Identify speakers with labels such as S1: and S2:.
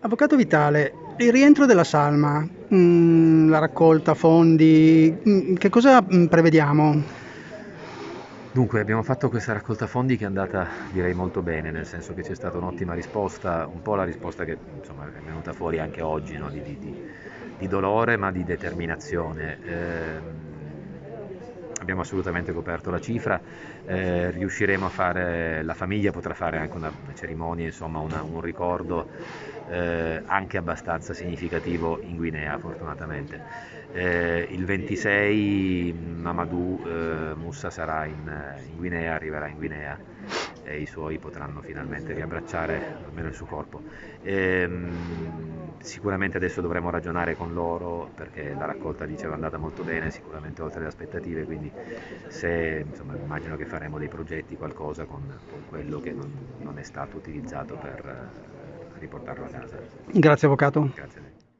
S1: Avvocato Vitale, il rientro della salma, mm, la raccolta, fondi, mm, che cosa mm, prevediamo?
S2: Dunque, abbiamo fatto questa raccolta fondi che è andata, direi, molto bene, nel senso che c'è stata un'ottima risposta, un po' la risposta che insomma, è venuta fuori anche oggi, no? di, di, di, dolore ma di determinazione. Eh, abbiamo assolutamente coperto la cifra, eh, riusciremo a fare, la famiglia potrà fare anche una cerimonia, insomma una, un ricordo eh, anche abbastanza significativo in Guinea fortunatamente. Eh, il 26 Mamadou eh, Mussa sarà in, in Guinea, arriverà in Guinea e i suoi potranno finalmente riabbracciare almeno il suo corpo. Ehm, sicuramente adesso dovremo ragionare con loro perché la raccolta diceva è andata molto bene, sicuramente oltre le aspettative, quindi se, insomma, immagino che faremo dei progetti, qualcosa con, con quello che non, non, è stato utilizzato per eh, riportarlo a casa.
S1: Grazie Avvocato.
S2: Grazie